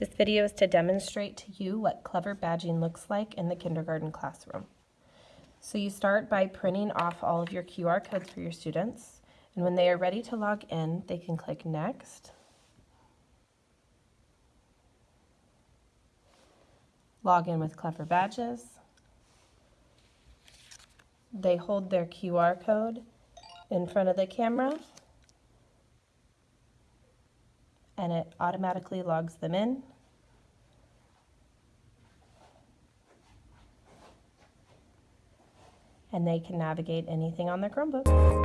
This video is to demonstrate to you what clever badging looks like in the kindergarten classroom. So you start by printing off all of your QR codes for your students, and when they are ready to log in, they can click Next. Log in with Clever Badges. They hold their QR code in front of the camera and it automatically logs them in. And they can navigate anything on their Chromebook.